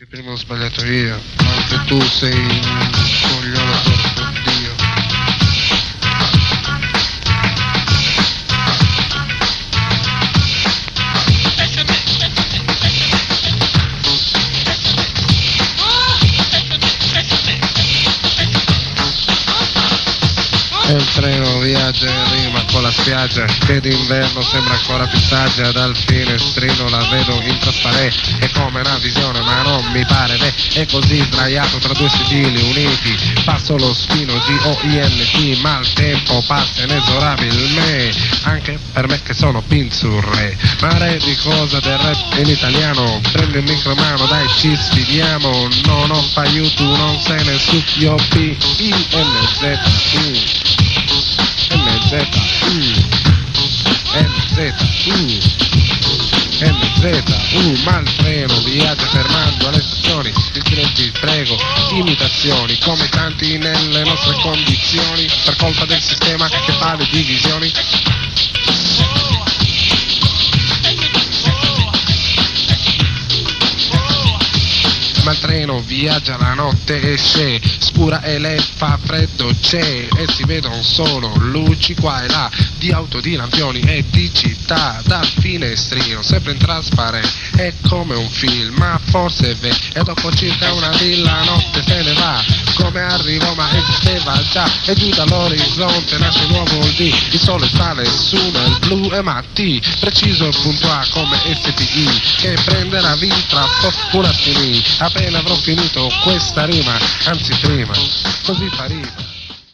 Il primo ho sbagliato io, E il treno viaggia in rima con la spiaggia che d'inverno sembra ancora più saggia dal finestrino la vedo in trasparente è come una visione ma non mi pare beh è così sdraiato tra due sedili uniti. Passo lo spino G-O-I-N-T ma il tempo passa inesorabilmente. Anche per me che sono pinzurre. Ma re di cosa del rap in italiano? Prendi il micro mano dai ci sfidiamo. Non ho aiuto non se ne su io P-I-N-Z-U MZ, U, MZ, U, MZ, U, ma il treno viaggia fermando alle il cliente prego, imitazioni, come tanti nelle nostre condizioni, per colpa del sistema che fa le divisioni. Treno viaggia la notte e c'è, spura e le fa freddo c'è e si vedono solo luci qua e là di auto, di lampioni e di città dal finestrino, sempre in trasparente, è come un film, ma forse è e dopo circa una di la notte se ne va come arrivò ma esisteva già e giù dall'orizzonte nasce un nuovo D il sole sale su nel blu e matti preciso il punto A come STI che prenderà vita un attimi appena avrò finito questa rima anzi prima così fa rima